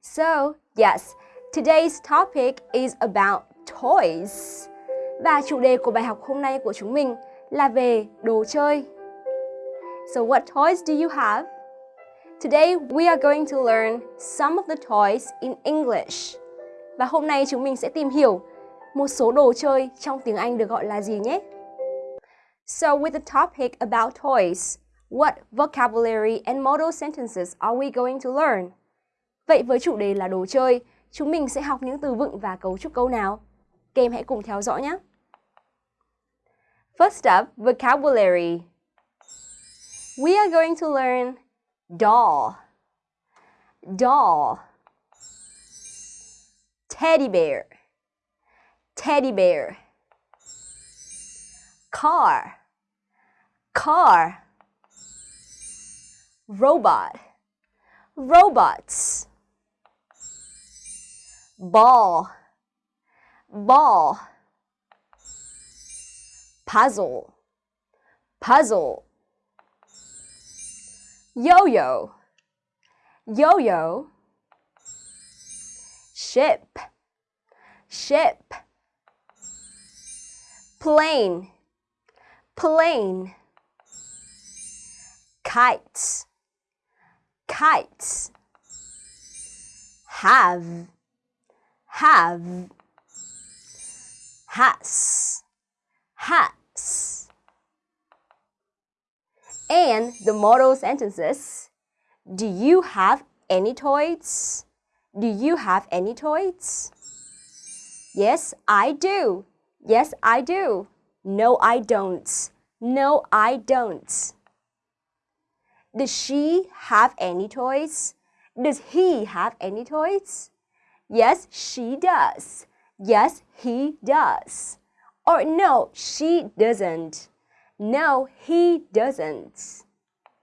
So, yes, today's topic is about toys. Và chủ đề của bài học hôm nay của chúng mình là về đồ chơi. So what toys do you have? Today we are going to learn some of the toys in English. Và hôm nay chúng mình sẽ tìm hiểu một số đồ chơi trong tiếng Anh được gọi là gì nhé. So with the topic about toys, what vocabulary and modal sentences are we going to learn? Vậy với chủ đề là đồ chơi, chúng mình sẽ học những từ vựng và cấu trúc câu nào? Các em hãy cùng theo dõi nhé. First up, vocabulary. We are going to learn doll, doll, teddy bear, teddy bear, car, car, robot, robots, ball, ball, puzzle, puzzle, yo-yo, yo-yo, ship, ship, plane, plane, kites, kites, have, have, has, has. And the modal sentences. Do you have any toys? Do you have any toys? Yes, I do. Yes, I do. No, I don't. No, I don't. Does she have any toys? Does he have any toys? Yes, she does. Yes, he does. Or no, she doesn't. No, he doesn't.